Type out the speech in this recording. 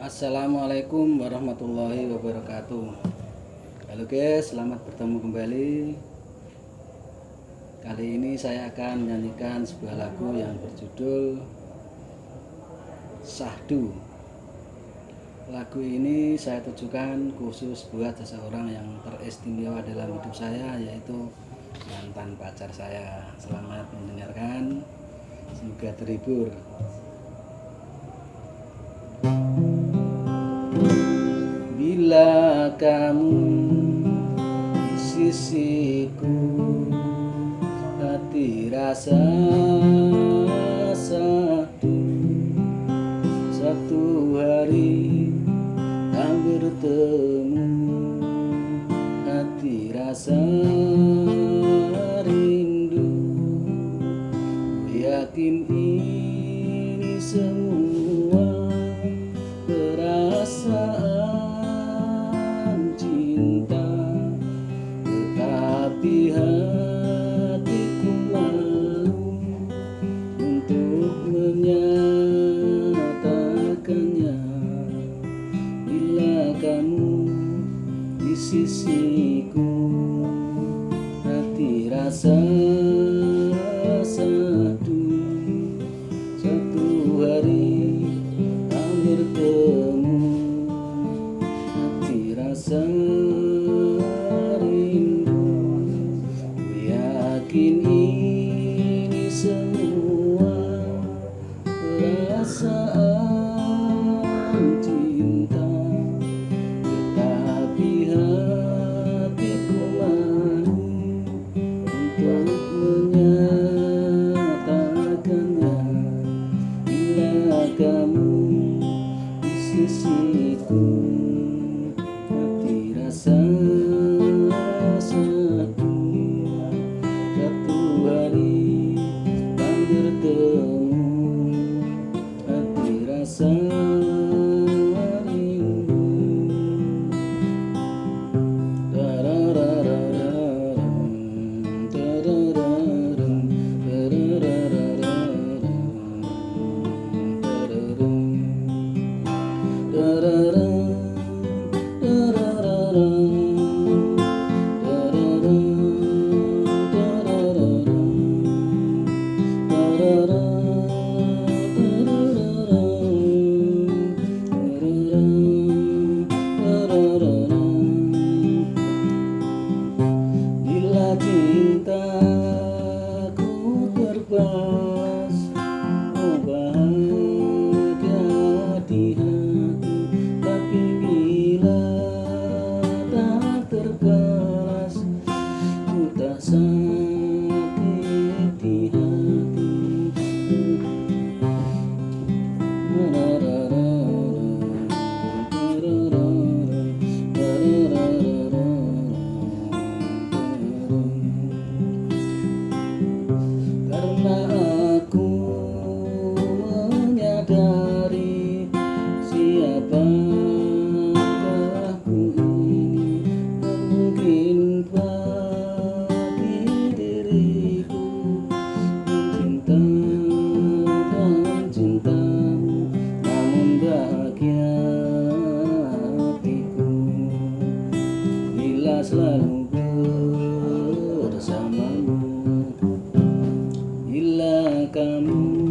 Assalamualaikum warahmatullahi wabarakatuh. Halo guys, selamat bertemu kembali. Kali ini saya akan menyanyikan sebuah lagu yang berjudul Sahdu. Lagu ini saya tujukan khusus buat seseorang yang teristimewa dalam hidup saya Yaitu mantan pacar saya. Selamat mendengarkan. Semoga terhibur kamu di sisiku. Hati rasa satu Satu hari tak bertemu. Hati rasa rindu Yakin ini semua Hati Hati Bila kamu